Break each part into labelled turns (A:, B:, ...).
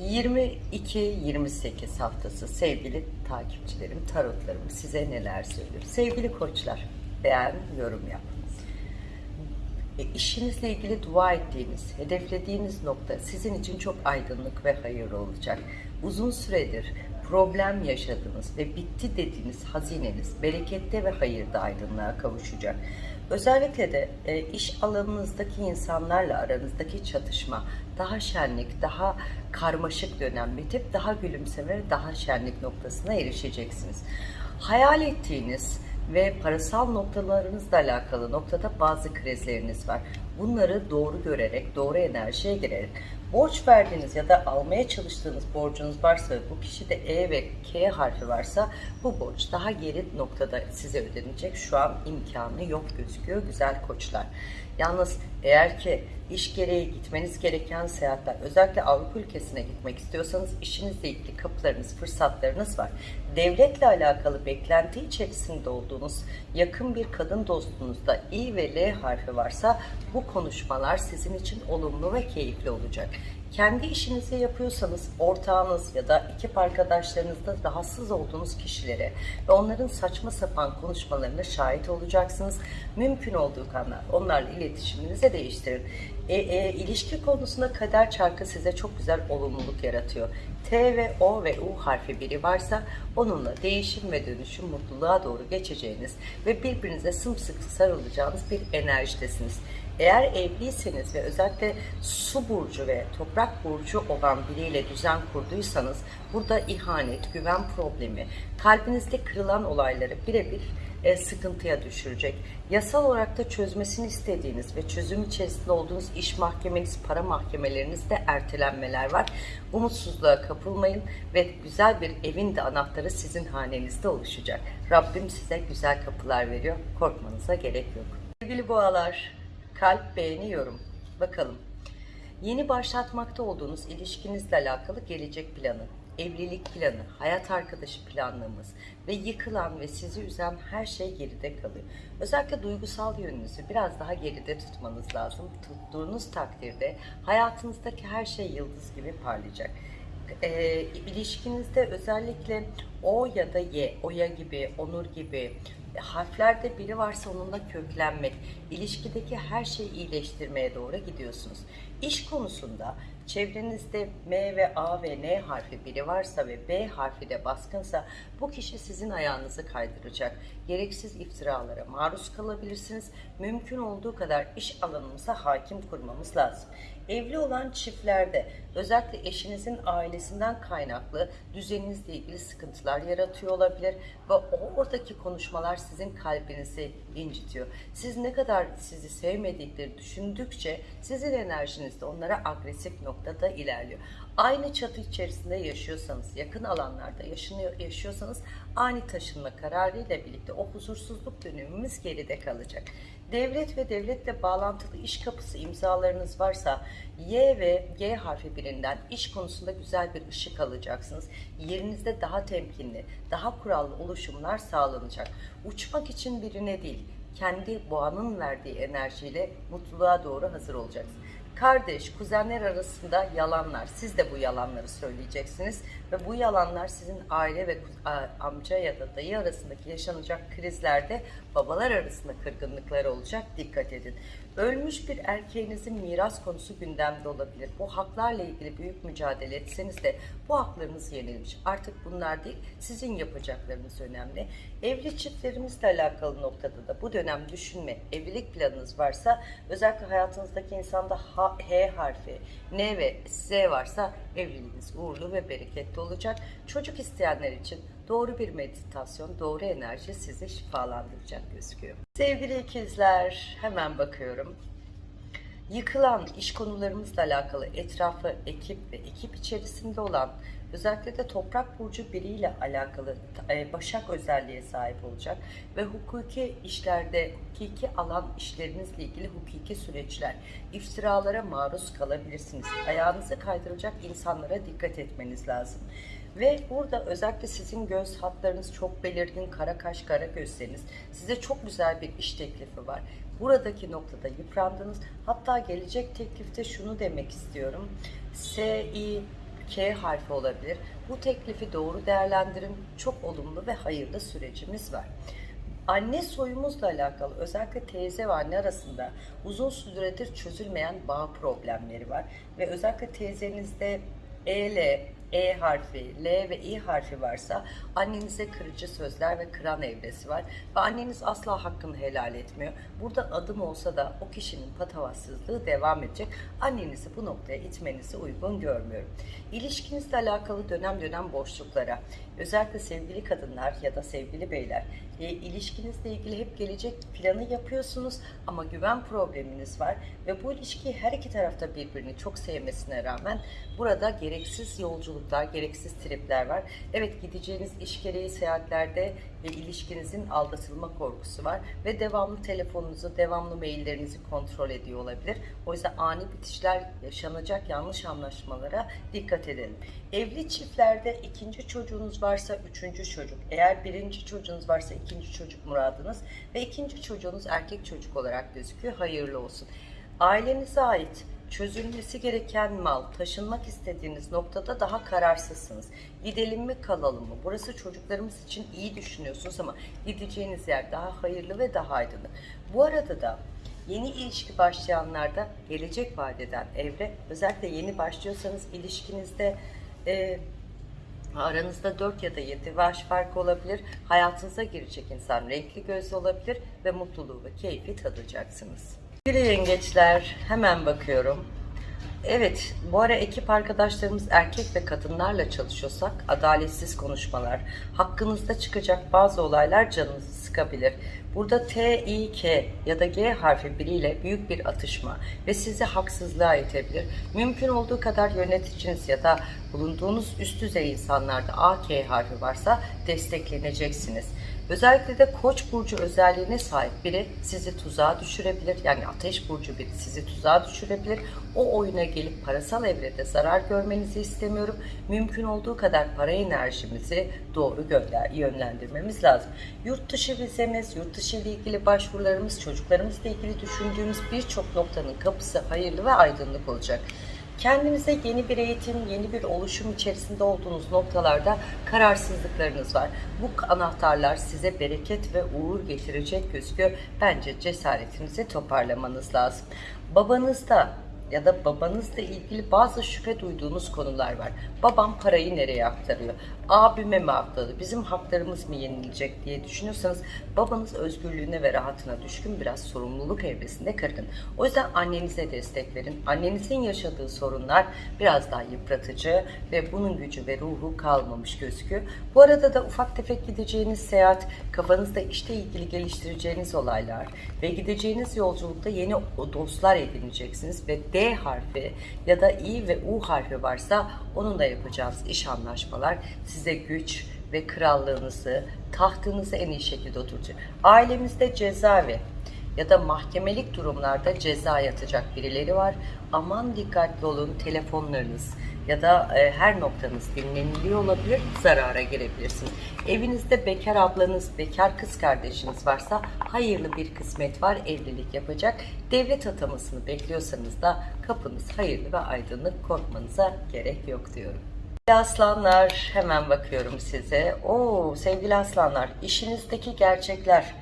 A: 22-28 haftası sevgili takipçilerim, tarotlarım size neler söylüyor? Sevgili koçlar, beğen, yorum yap. E, işinizle ilgili dua ettiğiniz, hedeflediğiniz nokta sizin için çok aydınlık ve hayırlı olacak. Uzun süredir problem yaşadığınız ve bitti dediğiniz hazineniz berekette ve hayırda aydınlığa kavuşacak. Özellikle de e, iş alanınızdaki insanlarla aranızdaki çatışma daha şenlik, daha karmaşık dönem bitip daha gülümseme, daha şenlik noktasına erişeceksiniz. Hayal ettiğiniz ve parasal noktalarınızla alakalı noktada bazı krizleriniz var. Bunları doğru görerek, doğru enerjiye girerek, borç verdiğiniz ya da almaya çalıştığınız borcunuz varsa bu kişide E ve K harfi varsa bu borç daha geri noktada size ödenecek. Şu an imkanı yok gözüküyor güzel koçlar. Yalnız eğer ki iş gereği gitmeniz gereken seyahatler, özellikle Avrupa ülkesine gitmek istiyorsanız işinizle ilgili kapılarınız, fırsatlarınız var. Devletle alakalı beklenti içerisinde olduğunuz yakın bir kadın dostunuzda I ve L harfi varsa bu konuşmalar sizin için olumlu ve keyifli olacak. Kendi işinizi yapıyorsanız ortağınız ya da ekip arkadaşlarınızda rahatsız olduğunuz kişilere ve onların saçma sapan konuşmalarına şahit olacaksınız. Mümkün olduğu kadar onlarla iletişiminizi değiştirin. E, e, ilişki konusunda kader çarkı size çok güzel olumluluk yaratıyor. T ve O ve U harfi biri varsa onunla değişim ve dönüşüm mutluluğa doğru geçeceğiniz ve birbirinize sımsıkı sarılacağınız bir enerjidesiniz. Eğer evliyseniz ve özellikle su burcu ve toprak burcu olan biriyle düzen kurduysanız burada ihanet, güven problemi, kalbinizde kırılan olayları birebir e, sıkıntıya düşürecek. Yasal olarak da çözmesini istediğiniz ve çözüm içerisinde olduğunuz iş mahkemeniz, para mahkemelerinizde ertelenmeler var. Umutsuzluğa kapılmayın ve güzel bir evin de anahtarı sizin hanenizde oluşacak. Rabbim size güzel kapılar veriyor. Korkmanıza gerek yok. Sevgili boğalar, kalp beğeniyorum. Bakalım. Yeni başlatmakta olduğunuz ilişkinizle alakalı gelecek planı, evlilik planı, hayat arkadaşı planlarımız ve yıkılan ve sizi üzen her şey geride kalıyor. Özellikle duygusal yönünüzü biraz daha geride tutmanız lazım. Tuttuğunuz takdirde hayatınızdaki her şey yıldız gibi parlayacak. E, ilişkinizde özellikle O ya da Y, Oya gibi, Onur gibi harflerde biri varsa onunla köklenmek, ilişkideki her şeyi iyileştirmeye doğru gidiyorsunuz. İş konusunda çevrenizde M ve A ve N harfi biri varsa ve B harfi de baskınsa bu kişi sizin ayağınızı kaydıracak. Gereksiz iftiralara maruz kalabilirsiniz. Mümkün olduğu kadar iş alanımıza hakim kurmamız lazım. Evli olan çiftlerde özellikle eşinizin ailesinden kaynaklı düzeninizle ilgili sıkıntılar yaratıyor olabilir ve oradaki konuşmalar sizin kalbinizi incitiyor. Siz ne kadar sizi sevmedikleri düşündükçe sizin enerjiniz de onlara agresif noktada ilerliyor. Aynı çatı içerisinde yaşıyorsanız, yakın alanlarda yaşıyorsanız ani taşınma kararıyla birlikte o huzursuzluk dönemimiz geride kalacak. Devlet ve devletle bağlantılı iş kapısı imzalarınız varsa Y ve G harfi birinden iş konusunda güzel bir ışık alacaksınız. Yerinizde daha temkinli, daha kurallı oluşumlar sağlanacak. Uçmak için birine değil, kendi boğanın verdiği enerjiyle mutluluğa doğru hazır olacaksınız kardeş, kuzenler arasında yalanlar. Siz de bu yalanları söyleyeceksiniz ve bu yalanlar sizin aile ve amca ya da dayı arasındaki yaşanacak krizlerde babalar arasında kırgınlıklar olacak. Dikkat edin. Ölmüş bir erkeğinizin miras konusu gündemde olabilir. Bu haklarla ilgili büyük mücadele etseniz de bu haklarınız yenilmiş. Artık bunlar değil, sizin yapacaklarınız önemli. Evli çiftlerimizle alakalı noktada da bu dönem düşünme, evlilik planınız varsa özellikle hayatınızdaki insanda H, H harfi, N ve Z varsa evliliğiniz uğurlu ve bereketli olacak. Çocuk isteyenler için doğru bir meditasyon, doğru enerji sizi şifalandıracak gözüküyor. Sevgili ikizler, hemen bakıyorum. Yıkılan iş konularımızla alakalı etrafı, ekip ve ekip içerisinde olan özellikle de toprak burcu biriyle alakalı e, başak özelliğe sahip olacak ve hukuki işlerde, hukuki alan işlerinizle ilgili hukuki süreçler, iftiralara maruz kalabilirsiniz. Ayağınızı kaydıracak insanlara dikkat etmeniz lazım. Ve burada özellikle sizin göz hatlarınız çok belirgin, kara kaş, kara gözleriniz. Size çok güzel bir iş teklifi var. Buradaki noktada yıprandınız. Hatta gelecek teklifte şunu demek istiyorum. S, I, K harfi olabilir. Bu teklifi doğru değerlendirin. Çok olumlu ve hayırlı sürecimiz var. Anne soyumuzla alakalı özellikle teyze ve anne arasında uzun süredir çözülmeyen bağ problemleri var. Ve özellikle teyzenizde E, L, E harfi, L ve İ harfi varsa annenize kırıcı sözler ve kıran evresi var. Ve anneniz asla hakkını helal etmiyor. Burada adım olsa da o kişinin patavatsızlığı devam edecek. Annenizi bu noktaya itmenizi uygun görmüyorum. İlişkinizle alakalı dönem dönem boşluklara, özellikle sevgili kadınlar ya da sevgili beyler, e, ilişkinizle ilgili hep gelecek planı yapıyorsunuz ama güven probleminiz var ve bu ilişkiyi her iki tarafta birbirini çok sevmesine rağmen burada gereksiz yolculuklar, gereksiz tripler var. Evet gideceğiniz iş gereği seyahatlerde ve ilişkinizin aldatılma korkusu var ve devamlı telefonunuzu, devamlı maillerinizi kontrol ediyor olabilir. O yüzden ani bitişler yaşanacak yanlış anlaşmalara dikkat edelim. Evli çiftlerde ikinci çocuğunuz varsa üçüncü çocuk, eğer birinci çocuğunuz varsa ikinci çocuk muradınız ve ikinci çocuğunuz erkek çocuk olarak gözüküyor. Hayırlı olsun. Ailenize ait çözülmesi gereken mal, taşınmak istediğiniz noktada daha kararsızsınız. Gidelim mi kalalım mı? Burası çocuklarımız için iyi düşünüyorsunuz ama gideceğiniz yer daha hayırlı ve daha aydınlık. Bu arada da yeni ilişki başlayanlarda gelecek vadeden evre, özellikle yeni başlıyorsanız ilişkinizde e, Aranızda 4 ya da 7 yaş farkı olabilir. Hayatınıza girecek insan renkli gözlü olabilir ve mutluluğu ve keyfi tadacaksınız. Sevgili yengeçler hemen bakıyorum. Evet, bu ara ekip arkadaşlarımız erkek ve kadınlarla çalışıyorsak adaletsiz konuşmalar, hakkınızda çıkacak bazı olaylar canınızı sıkabilir. Burada T, I, K ya da G harfi biriyle büyük bir atışma ve sizi haksızlığa itebilir. Mümkün olduğu kadar yöneticiniz ya da bulunduğunuz üst düzey insanlarda A, K harfi varsa destekleneceksiniz. Özellikle de koç burcu özelliğine sahip biri sizi tuzağa düşürebilir. Yani ateş burcu biri sizi tuzağa düşürebilir. O oyuna gelip parasal evrede zarar görmenizi istemiyorum. Mümkün olduğu kadar para enerjimizi doğru gönder, yönlendirmemiz lazım. Yurt dışı vizemiz, yurt dışı ile ilgili başvurularımız, çocuklarımızla ilgili düşündüğümüz birçok noktanın kapısı hayırlı ve aydınlık olacak. Kendinize yeni bir eğitim, yeni bir oluşum içerisinde olduğunuz noktalarda kararsızlıklarınız var. Bu anahtarlar size bereket ve uğur getirecek gözüküyor. Bence cesaretinizi toparlamanız lazım. Babanızda ya da babanızla ilgili bazı şüphe duyduğunuz konular var. Babam parayı nereye aktarıyor? Abime mi aktardı? Bizim haklarımız mı yenilecek diye düşünüyorsanız babanız özgürlüğüne ve rahatına düşkün biraz sorumluluk evresinde kırgın. O yüzden annenize destek verin. Annenizin yaşadığı sorunlar biraz daha yıpratıcı ve bunun gücü ve ruhu kalmamış gözüküyor. Bu arada da ufak tefek gideceğiniz seyahat, kafanızda işte ilgili geliştireceğiniz olaylar ve gideceğiniz yolculukta yeni dostlar edineceksiniz ve D harfi ya da İ ve U harfi varsa onunla yapacağınız iş anlaşmalar size güç ve krallığınızı, tahtınızı en iyi şekilde oturtacak. Ailemizde cezaevi ya da mahkemelik durumlarda ceza yatacak birileri var. Aman dikkatli olun telefonlarınız ya da e, her noktanız dinleniliyor olabilir, zarara girebilirsiniz. Evinizde bekar ablanız, bekar kız kardeşiniz varsa hayırlı bir kısmet var, evlilik yapacak. Devlet atamasını bekliyorsanız da kapınız hayırlı ve aydınlık, korkmanıza gerek yok diyorum. Aslanlar hemen bakıyorum size. Oo sevgili aslanlar işinizdeki gerçekler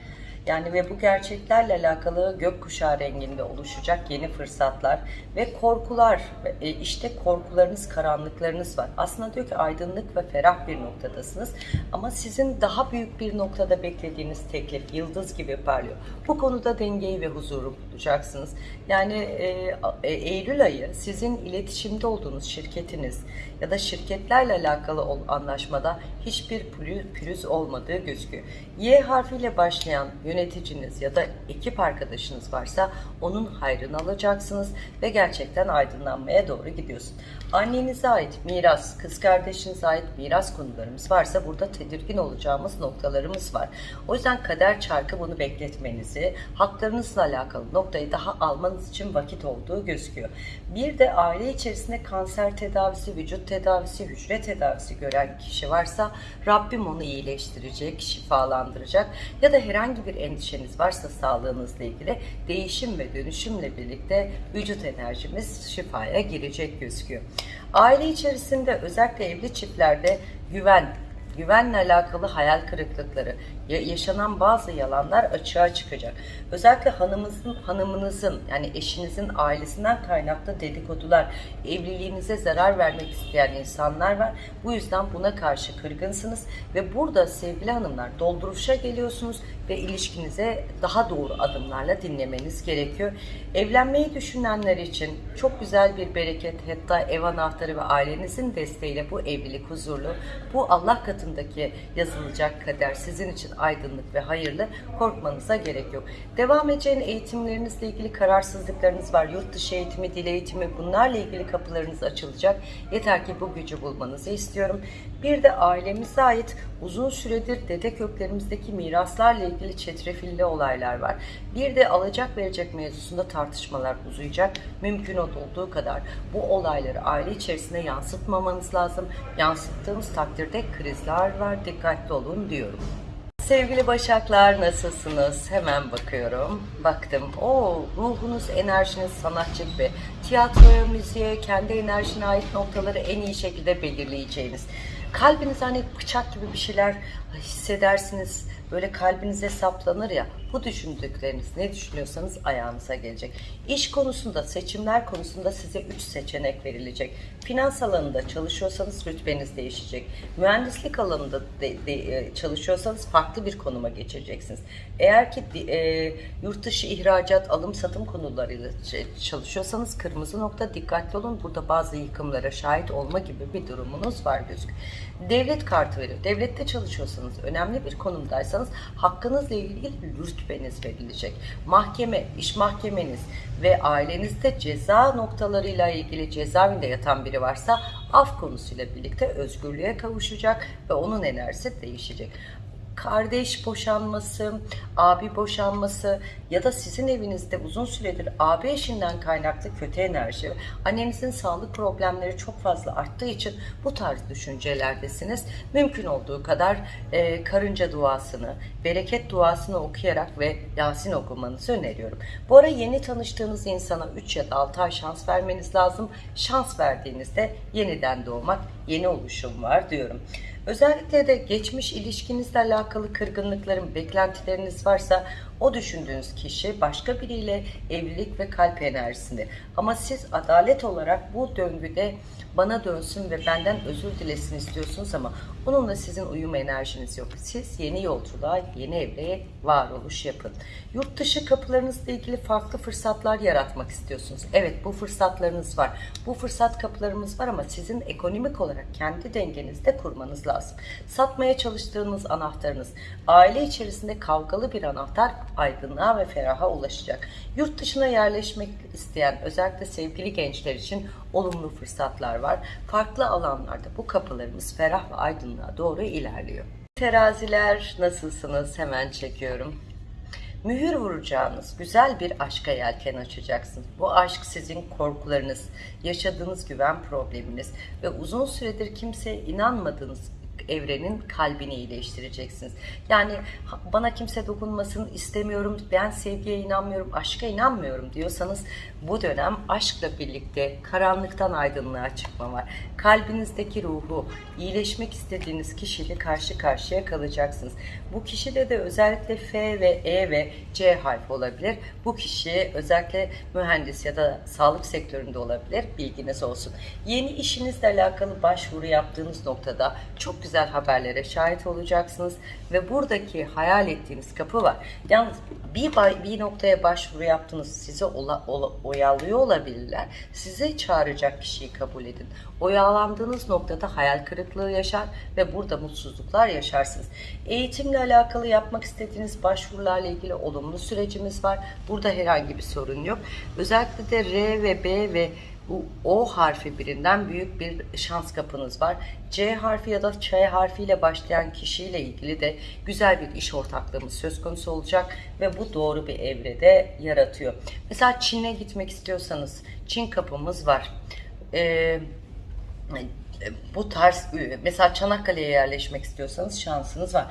A: yani ve bu gerçeklerle alakalı gökkuşağı renginde oluşacak yeni fırsatlar ve korkular e, işte korkularınız karanlıklarınız var. Aslında diyor ki aydınlık ve ferah bir noktadasınız ama sizin daha büyük bir noktada beklediğiniz teklif yıldız gibi parlıyor. Bu konuda dengeyi ve huzuru bulacaksınız. Yani e, e, Eylül ayı sizin iletişimde olduğunuz şirketiniz ya da şirketlerle alakalı anlaşmada hiçbir pürüz, olmadığı gözüküyor. Y harfiyle başlayan yöneticiniz ya da ekip arkadaşınız varsa onun hayrını alacaksınız ve gerçekten aydınlanmaya doğru gidiyorsun. Annenize ait miras, kız kardeşinize ait miras konularımız varsa burada tedirgin olacağımız noktalarımız var. O yüzden kader çarkı bunu bekletmenizi, haklarınızla alakalı noktalarınızı noktayı daha almanız için vakit olduğu gözüküyor. Bir de aile içerisinde kanser tedavisi, vücut tedavisi, hücre tedavisi gören kişi varsa Rabbim onu iyileştirecek, şifalandıracak ya da herhangi bir endişeniz varsa sağlığınızla ilgili değişim ve dönüşümle birlikte vücut enerjimiz şifaya girecek gözüküyor. Aile içerisinde özellikle evli çiftlerde güven, güvenle alakalı hayal kırıklıkları, yaşanan bazı yalanlar açığa çıkacak. Özellikle hanımınızın, hanımınızın yani eşinizin ailesinden kaynaklı dedikodular, evliliğinize zarar vermek isteyen insanlar var. Bu yüzden buna karşı kırgınsınız ve burada sevgili hanımlar dolduruşa geliyorsunuz ve ilişkinize daha doğru adımlarla dinlemeniz gerekiyor. Evlenmeyi düşünenler için çok güzel bir bereket hatta ev anahtarı ve ailenizin desteğiyle bu evlilik huzurlu. Bu Allah katındaki yazılacak kader sizin için aydınlık ve hayırlı. Korkmanıza gerek yok. Devam edeceğin eğitimlerinizle ilgili kararsızlıklarınız var. Yurt dışı eğitimi, dil eğitimi bunlarla ilgili kapılarınız açılacak. Yeter ki bu gücü bulmanızı istiyorum. Bir de ailemize ait uzun süredir dede köklerimizdeki miraslarla ilgili çetrefilli olaylar var. Bir de alacak verecek mevzusunda tartışmalar uzayacak. Mümkün olduğu kadar bu olayları aile içerisinde yansıtmamanız lazım. Yansıttığınız takdirde krizler var. Dikkatli olun diyorum. Sevgili Başaklar nasılsınız? Hemen bakıyorum. Baktım. O ruhunuz, enerjiniz sanatçı gibi. Tiyatroya, müziğe, kendi enerjine ait noktaları en iyi şekilde belirleyeceğiniz. Kalbiniz hani bıçak gibi bir şeyler hissedersiniz. Böyle kalbinize saplanır ya. Bu düşündükleriniz ne düşünüyorsanız ayağınıza gelecek. İş konusunda, seçimler konusunda size 3 seçenek verilecek. Finans alanında çalışıyorsanız rütbeniz değişecek. Mühendislik alanında de- de- e, çalışıyorsanız farklı bir konuma geçeceksiniz. Eğer ki e, yurt dışı ihracat, alım satım konularıyla çalışıyorsanız kırmızı nokta dikkatli olun. Burada bazı yıkımlara şahit olma gibi bir durumunuz var gözüküyor. Devlet kartı veriyor. Devlette çalışıyorsanız, önemli bir konumdaysanız hakkınızla ilgili rütbeniz verilecek. Mahkeme, iş mahkemeniz ve ailenizde ceza noktalarıyla ilgili cezaevinde yatan biri varsa af konusuyla birlikte özgürlüğe kavuşacak ve onun enerjisi değişecek kardeş boşanması, abi boşanması ya da sizin evinizde uzun süredir abi eşinden kaynaklı kötü enerji, annenizin sağlık problemleri çok fazla arttığı için bu tarz düşüncelerdesiniz. Mümkün olduğu kadar e, karınca duasını, bereket duasını okuyarak ve Yasin okumanızı öneriyorum. Bu ara yeni tanıştığınız insana 3 ya da 6 ay şans vermeniz lazım. Şans verdiğinizde yeniden doğmak, yeni oluşum var diyorum. Özellikle de geçmiş ilişkinizle alakalı kırgınlıkların, beklentileriniz varsa o düşündüğünüz kişi başka biriyle evlilik ve kalp enerjisinde. Ama siz adalet olarak bu döngüde bana dönsün ve benden özür dilesin istiyorsunuz ama onunla sizin uyum enerjiniz yok. Siz yeni yolculuğa, yeni evreye varoluş yapın. Yurt dışı kapılarınızla ilgili farklı fırsatlar yaratmak istiyorsunuz. Evet bu fırsatlarınız var. Bu fırsat kapılarımız var ama sizin ekonomik olarak kendi dengenizde kurmanız lazım. Satmaya çalıştığınız anahtarınız, aile içerisinde kavgalı bir anahtar aydınlığa ve feraha ulaşacak. Yurt dışına yerleşmek isteyen özellikle sevgili gençler için olumlu fırsatlar var. Farklı alanlarda bu kapılarımız ferah ve aydınlığa doğru ilerliyor. Teraziler nasılsınız? Hemen çekiyorum. Mühür vuracağınız güzel bir aşka yelken açacaksınız. Bu aşk sizin korkularınız, yaşadığınız güven probleminiz ve uzun süredir kimseye inanmadığınız evrenin kalbini iyileştireceksiniz. Yani bana kimse dokunmasın istemiyorum, ben sevgiye inanmıyorum, aşka inanmıyorum diyorsanız bu dönem aşkla birlikte karanlıktan aydınlığa çıkma var. Kalbinizdeki ruhu, iyileşmek istediğiniz kişiyle karşı karşıya kalacaksınız. Bu kişide de özellikle F ve E ve C harfi olabilir. Bu kişi özellikle mühendis ya da sağlık sektöründe olabilir. Bilginiz olsun. Yeni işinizle alakalı başvuru yaptığınız noktada çok güzel haberlere şahit olacaksınız ve buradaki hayal ettiğiniz kapı var. Yalnız bir, bir noktaya başvuru yaptınız sizi ola, ola- oyalıyor olabilirler. Size çağıracak kişiyi kabul edin. Oyalandığınız noktada hayal kırıklığı yaşar ve burada mutsuzluklar yaşarsınız. Eğitimle alakalı yapmak istediğiniz başvurularla ilgili olumlu sürecimiz var. Burada herhangi bir sorun yok. Özellikle de R ve B ve O harfi birinden büyük bir şans kapınız var. C harfi ya da Ç harfiyle başlayan kişiyle ilgili de güzel bir iş ortaklığımız söz konusu olacak ve bu doğru bir evrede yaratıyor. Mesela Çin'e gitmek istiyorsanız Çin kapımız var. Ee, bu tarz mesela Çanakkale'ye yerleşmek istiyorsanız şansınız var.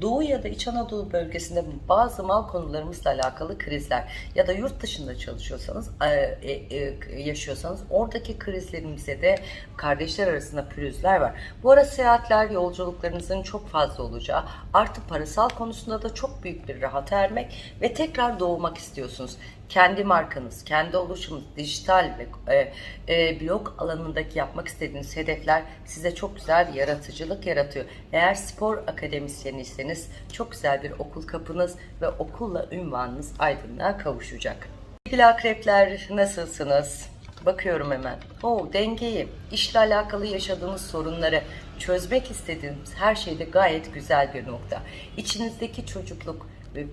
A: Doğu ya da İç Anadolu bölgesinde bazı mal konularımızla alakalı krizler ya da yurt dışında çalışıyorsanız e, e, yaşıyorsanız oradaki krizlerimize de kardeşler arasında pürüzler var. Bu ara seyahatler, yolculuklarınızın çok fazla olacağı, artı parasal konusunda da çok büyük bir rahat ermek ve tekrar doğmak istiyorsunuz kendi markanız, kendi oluşumunuz, dijital ve e, e, blog alanındaki yapmak istediğiniz hedefler size çok güzel bir yaratıcılık yaratıyor. Eğer spor akademisyeniyseniz çok güzel bir okul kapınız ve okulla ünvanınız aydınlığa kavuşacak. Sevgili akrepler nasılsınız? Bakıyorum hemen. Oo, dengeyi, işle alakalı yaşadığınız sorunları çözmek istediğiniz her şeyde gayet güzel bir nokta. İçinizdeki çocukluk,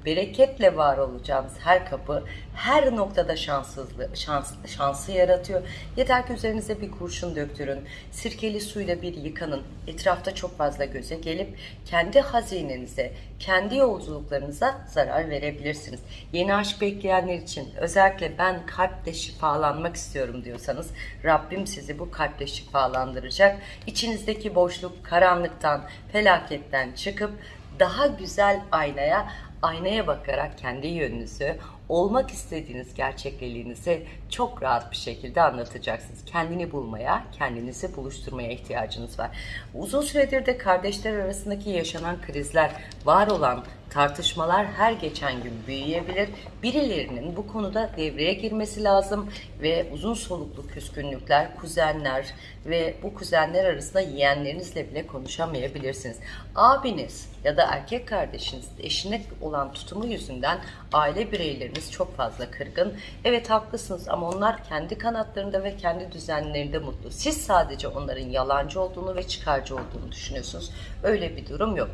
A: bereketle var olacağınız her kapı her noktada şanssızlığı, şans, şansı yaratıyor. Yeter ki üzerinize bir kurşun döktürün. Sirkeli suyla bir yıkanın. Etrafta çok fazla göze gelip kendi hazinenize, kendi yolculuklarınıza zarar verebilirsiniz. Yeni aşk bekleyenler için özellikle ben kalple şifalanmak istiyorum diyorsanız Rabbim sizi bu kalple şifalandıracak. İçinizdeki boşluk, karanlıktan, felaketten çıkıp daha güzel aynaya aynaya bakarak kendi yönünüzü, olmak istediğiniz gerçekliliğinizi çok rahat bir şekilde anlatacaksınız. Kendini bulmaya, kendinizi buluşturmaya ihtiyacınız var. Uzun süredir de kardeşler arasındaki yaşanan krizler, var olan tartışmalar her geçen gün büyüyebilir. Birilerinin bu konuda devreye girmesi lazım ve uzun soluklu küskünlükler, kuzenler ve bu kuzenler arasında yeğenlerinizle bile konuşamayabilirsiniz. Abiniz ya da erkek kardeşiniz eşine olan tutumu yüzünden aile bireyleriniz çok fazla kırgın. Evet haklısınız ama onlar kendi kanatlarında ve kendi düzenlerinde mutlu. Siz sadece onların yalancı olduğunu ve çıkarcı olduğunu düşünüyorsunuz. Öyle bir durum yok.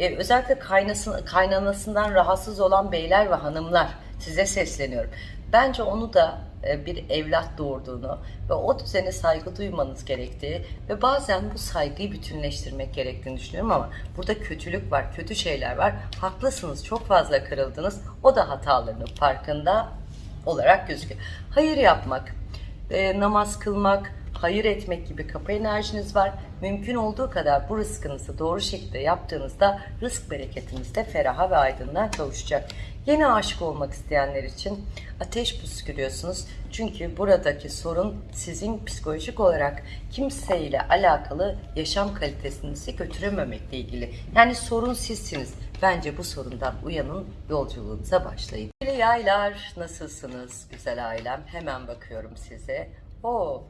A: Ee, özellikle kaynasın, kaynanasından rahatsız olan beyler ve hanımlar size sesleniyorum. Bence onu da e, bir evlat doğurduğunu ve o düzene saygı duymanız gerektiği ve bazen bu saygıyı bütünleştirmek gerektiğini düşünüyorum ama burada kötülük var, kötü şeyler var. Haklısınız, çok fazla kırıldınız. O da hatalarının farkında olarak gözüküyor. Hayır yapmak, e, namaz kılmak, hayır etmek gibi kapı enerjiniz var. Mümkün olduğu kadar bu rızkınızı doğru şekilde yaptığınızda rızk bereketiniz de feraha ve aydınlığa kavuşacak. Yeni aşık olmak isteyenler için ateş püskürüyorsunuz. Çünkü buradaki sorun sizin psikolojik olarak kimseyle alakalı yaşam kalitesinizi götürememekle ilgili. Yani sorun sizsiniz. Bence bu sorundan uyanın, yolculuğunuza başlayın. Yaylar nasılsınız güzel ailem? Hemen bakıyorum size. Oo,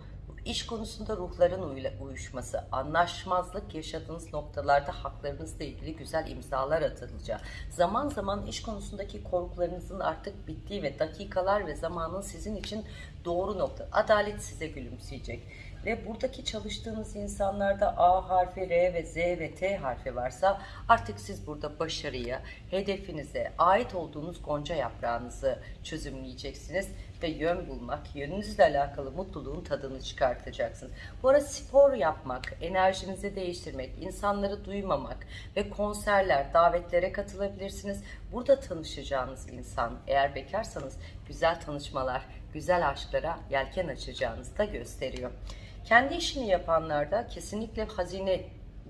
A: İş konusunda ruhların uyuşması, anlaşmazlık yaşadığınız noktalarda haklarınızla ilgili güzel imzalar atılacak. Zaman zaman iş konusundaki korkularınızın artık bittiği ve dakikalar ve zamanın sizin için doğru nokta. Adalet size gülümseyecek. Ve buradaki çalıştığınız insanlarda A harfi, R ve Z ve T harfi varsa artık siz burada başarıya, hedefinize, ait olduğunuz gonca yaprağınızı çözümleyeceksiniz ve yön bulmak, yönünüzle alakalı mutluluğun tadını çıkartacaksınız. Bu arada spor yapmak, enerjinizi değiştirmek, insanları duymamak ve konserler, davetlere katılabilirsiniz. Burada tanışacağınız insan, eğer bekarsanız güzel tanışmalar, güzel aşklara yelken açacağınızı da gösteriyor. Kendi işini yapanlarda kesinlikle hazine,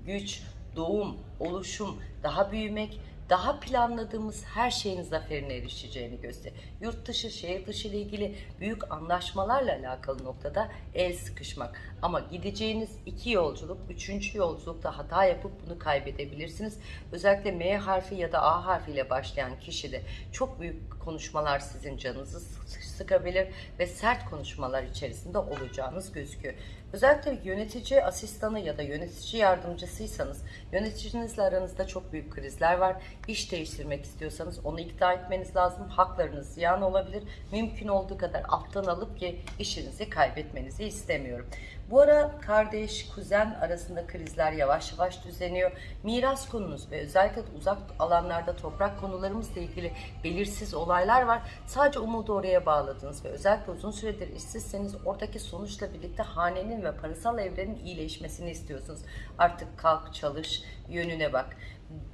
A: güç, doğum, oluşum, daha büyümek, daha planladığımız her şeyin zaferine erişeceğini gösteriyor. Yurt dışı, şehir dışı ile ilgili büyük anlaşmalarla alakalı noktada el sıkışmak. Ama gideceğiniz iki yolculuk, üçüncü yolculukta hata yapıp bunu kaybedebilirsiniz. Özellikle M harfi ya da A harfiyle başlayan kişide çok büyük konuşmalar sizin canınızı sıkabilir ve sert konuşmalar içerisinde olacağınız gözüküyor. Özellikle yönetici asistanı ya da yönetici yardımcısıysanız yöneticinizle aranızda çok büyük krizler var. İş değiştirmek istiyorsanız onu ikna etmeniz lazım. Haklarınız ziyan olabilir. Mümkün olduğu kadar alttan alıp ki işinizi kaybetmenizi istemiyorum. Bu ara kardeş, kuzen arasında krizler yavaş yavaş düzeniyor. Miras konunuz ve özellikle uzak alanlarda toprak konularımızla ilgili belirsiz olaylar var. Sadece umudu oraya bağladınız ve özellikle uzun süredir işsizseniz oradaki sonuçla birlikte hanenin ve parasal evrenin iyileşmesini istiyorsunuz. Artık kalk, çalış, yönüne bak.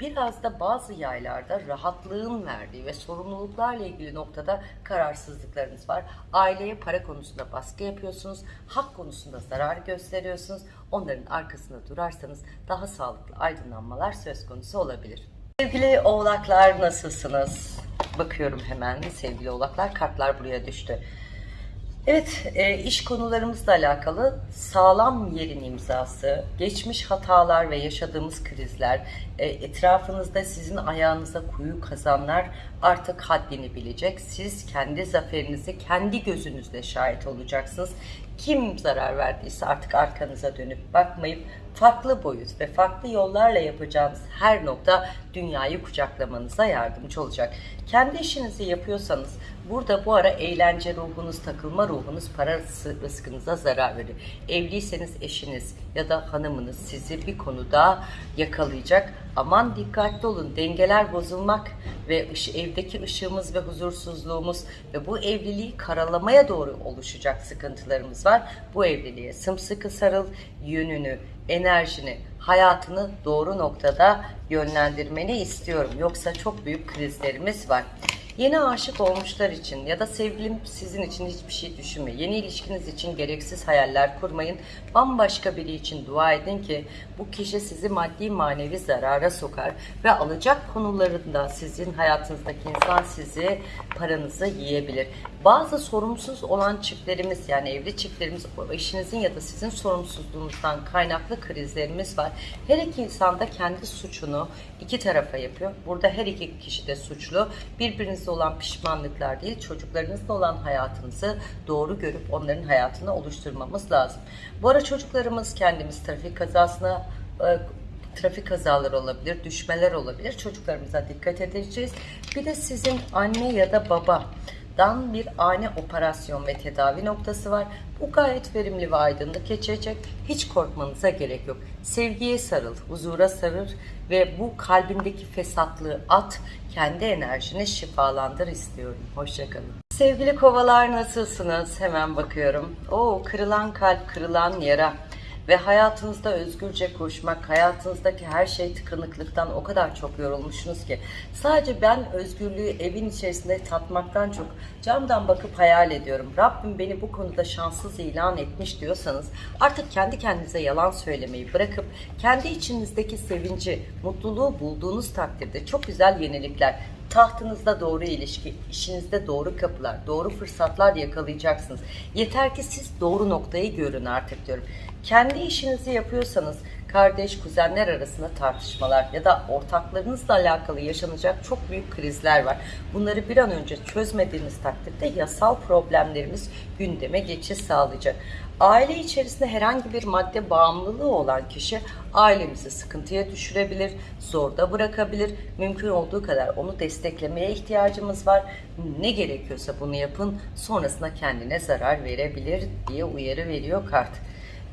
A: Biraz da bazı yaylarda rahatlığın verdiği ve sorumluluklarla ilgili noktada kararsızlıklarınız var. Aileye para konusunda baskı yapıyorsunuz, hak konusunda zarar gösteriyorsunuz. Onların arkasında durarsanız daha sağlıklı aydınlanmalar söz konusu olabilir. Sevgili oğlaklar nasılsınız? Bakıyorum hemen sevgili oğlaklar kartlar buraya düştü. Evet, e, iş konularımızla alakalı sağlam yerin imzası, geçmiş hatalar ve yaşadığımız krizler, e, etrafınızda sizin ayağınıza kuyu kazanlar artık haddini bilecek. Siz kendi zaferinizi kendi gözünüzle şahit olacaksınız. Kim zarar verdiyse artık arkanıza dönüp bakmayıp farklı boyut ve farklı yollarla yapacağınız her nokta dünyayı kucaklamanıza yardımcı olacak. Kendi işinizi yapıyorsanız burada bu ara eğlence ruhunuz, takılma ruhunuz para rızkınıza zarar verir. Evliyseniz eşiniz ya da hanımınız sizi bir konuda yakalayacak. Aman dikkatli olun dengeler bozulmak ve evdeki ışığımız ve huzursuzluğumuz ve bu evliliği karalamaya doğru oluşacak sıkıntılarımız var. Bu evliliğe sımsıkı sarıl, yönünü, enerjini, hayatını doğru noktada yönlendirmeni istiyorum. Yoksa çok büyük krizlerimiz var. Yeni aşık olmuşlar için ya da sevgilim sizin için hiçbir şey düşünme. Yeni ilişkiniz için gereksiz hayaller kurmayın. Bambaşka biri için dua edin ki bu kişi sizi maddi manevi zarara sokar ve alacak konularında sizin hayatınızdaki insan sizi paranızı yiyebilir. Bazı sorumsuz olan çiftlerimiz yani evli çiftlerimiz o eşinizin ya da sizin sorumsuzluğunuzdan kaynaklı krizlerimiz var. Her iki insan da kendi suçunu iki tarafa yapıyor. Burada her iki kişi de suçlu. Birbirinizle olan pişmanlıklar değil, çocuklarınızla olan hayatınızı doğru görüp onların hayatını oluşturmamız lazım. Bu ara çocuklarımız kendimiz trafik kazasına e, trafik kazaları olabilir, düşmeler olabilir. Çocuklarımıza dikkat edeceğiz. Bir de sizin anne ya da baba dan bir ani operasyon ve tedavi noktası var. Bu gayet verimli ve aydınlık geçecek. Hiç korkmanıza gerek yok. Sevgiye sarıl, huzura sarıl ve bu kalbindeki fesatlığı at, kendi enerjini şifalandır istiyorum. Hoşçakalın. Sevgili kovalar nasılsınız? Hemen bakıyorum. Oo, kırılan kalp, kırılan yara ve hayatınızda özgürce koşmak, hayatınızdaki her şey tıkanıklıktan o kadar çok yorulmuşsunuz ki sadece ben özgürlüğü evin içerisinde tatmaktan çok camdan bakıp hayal ediyorum. Rabbim beni bu konuda şanssız ilan etmiş diyorsanız artık kendi kendinize yalan söylemeyi bırakıp kendi içinizdeki sevinci, mutluluğu bulduğunuz takdirde çok güzel yenilikler, tahtınızda doğru ilişki, işinizde doğru kapılar, doğru fırsatlar yakalayacaksınız. Yeter ki siz doğru noktayı görün artık diyorum. Kendi işinizi yapıyorsanız kardeş, kuzenler arasında tartışmalar ya da ortaklarınızla alakalı yaşanacak çok büyük krizler var. Bunları bir an önce çözmediğiniz takdirde yasal problemlerimiz gündeme geçiş sağlayacak. Aile içerisinde herhangi bir madde bağımlılığı olan kişi ailemizi sıkıntıya düşürebilir, zorda bırakabilir. Mümkün olduğu kadar onu desteklemeye ihtiyacımız var. Ne gerekiyorsa bunu yapın. Sonrasında kendine zarar verebilir diye uyarı veriyor kart.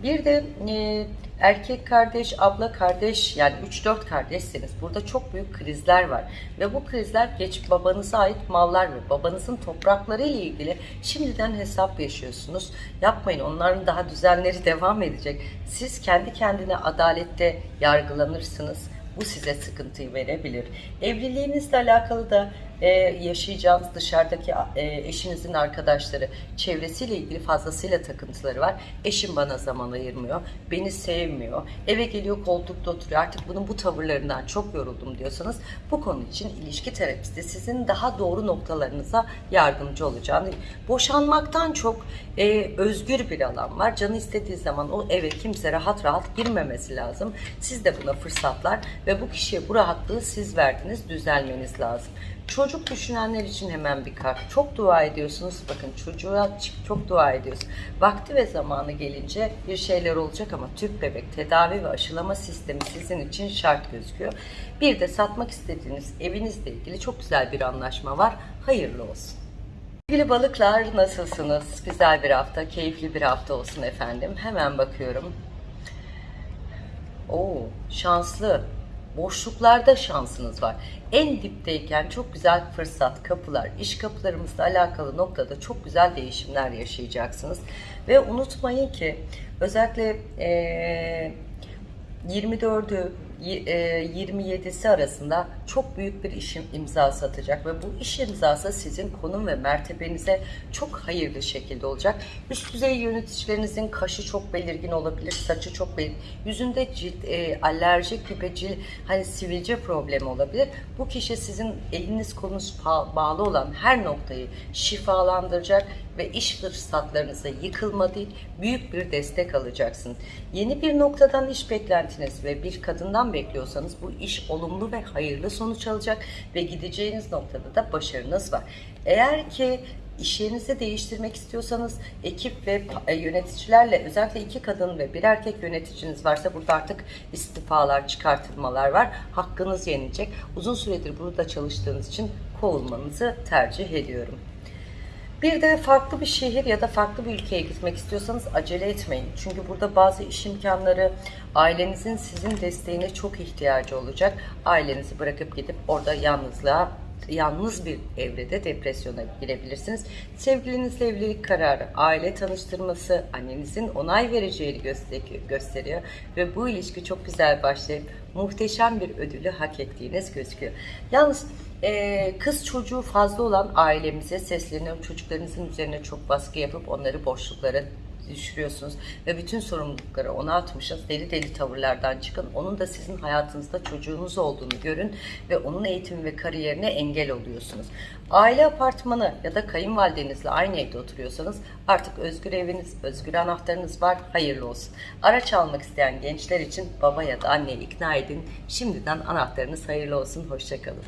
A: Bir de e, erkek kardeş, abla kardeş yani 3-4 kardeşseniz burada çok büyük krizler var. Ve bu krizler geç babanıza ait mallar ve babanızın toprakları ile ilgili şimdiden hesap yaşıyorsunuz. Yapmayın onların daha düzenleri devam edecek. Siz kendi kendine adalette yargılanırsınız. Bu size sıkıntıyı verebilir. Evliliğinizle alakalı da e, yaşayacağınız dışarıdaki e, eşinizin arkadaşları, çevresiyle ilgili fazlasıyla takıntıları var. Eşim bana zaman ayırmıyor, beni sevmiyor, eve geliyor koltukta oturuyor. Artık bunun bu tavırlarından çok yoruldum diyorsanız bu konu için ilişki terapisti sizin daha doğru noktalarınıza yardımcı olacağını. Boşanmaktan çok e, özgür bir alan var. Canı istediği zaman o eve kimse rahat rahat girmemesi lazım. Siz de buna fırsatlar ve bu kişiye bu rahatlığı siz verdiniz, düzelmeniz lazım. Çocuk düşünenler için hemen bir kart. Çok dua ediyorsunuz. Bakın çocuğa çok dua ediyoruz. Vakti ve zamanı gelince bir şeyler olacak ama tüp bebek tedavi ve aşılama sistemi sizin için şart gözüküyor. Bir de satmak istediğiniz evinizle ilgili çok güzel bir anlaşma var. Hayırlı olsun. Sevgili balıklar nasılsınız? Güzel bir hafta, keyifli bir hafta olsun efendim. Hemen bakıyorum. Oo, şanslı. Boşluklarda şansınız var. En dipteyken çok güzel fırsat, kapılar, iş kapılarımızla alakalı noktada çok güzel değişimler yaşayacaksınız. Ve unutmayın ki özellikle eee 24'ü y- e, 27'si arasında çok büyük bir iş imzası atacak ve bu iş imzası sizin konum ve mertebenize çok hayırlı şekilde olacak. Üst düzey yöneticilerinizin kaşı çok belirgin olabilir, saçı çok belirgin, yüzünde cilt e, alerjik gibi cilt hani sivilce problemi olabilir. Bu kişi sizin eliniz kolunuz bağlı olan her noktayı şifalandıracak ve iş fırsatlarınıza yıkılma değil, büyük bir destek alacaksınız. Yeni bir noktadan iş beklentiniz ve bir kadından bekliyorsanız bu iş olumlu ve hayırlı sonuç alacak ve gideceğiniz noktada da başarınız var. Eğer ki iş değiştirmek istiyorsanız ekip ve e, yöneticilerle özellikle iki kadın ve bir erkek yöneticiniz varsa burada artık istifalar, çıkartılmalar var. Hakkınız yenilecek. Uzun süredir burada çalıştığınız için kovulmanızı tercih ediyorum. Bir de farklı bir şehir ya da farklı bir ülkeye gitmek istiyorsanız acele etmeyin. Çünkü burada bazı iş imkanları ailenizin sizin desteğine çok ihtiyacı olacak. Ailenizi bırakıp gidip orada yalnızlığa yalnız bir evrede depresyona girebilirsiniz. Sevgilinizle evlilik kararı, aile tanıştırması, annenizin onay vereceğini göster- gösteriyor ve bu ilişki çok güzel başlayıp muhteşem bir ödülü hak ettiğiniz gözüküyor. Yalnız ee, kız çocuğu fazla olan ailemize sesleniyorum. Çocuklarınızın üzerine çok baskı yapıp onları boşluklara düşürüyorsunuz ve bütün sorumlulukları ona atmışsınız. Deli deli tavırlardan çıkın. Onun da sizin hayatınızda çocuğunuz olduğunu görün ve onun eğitimi ve kariyerine engel oluyorsunuz. Aile apartmanı ya da kayınvalidenizle aynı evde oturuyorsanız artık özgür eviniz, özgür anahtarınız var. Hayırlı olsun. Araç almak isteyen gençler için baba ya da anneyi ikna edin. Şimdiden anahtarınız hayırlı olsun. Hoşçakalın.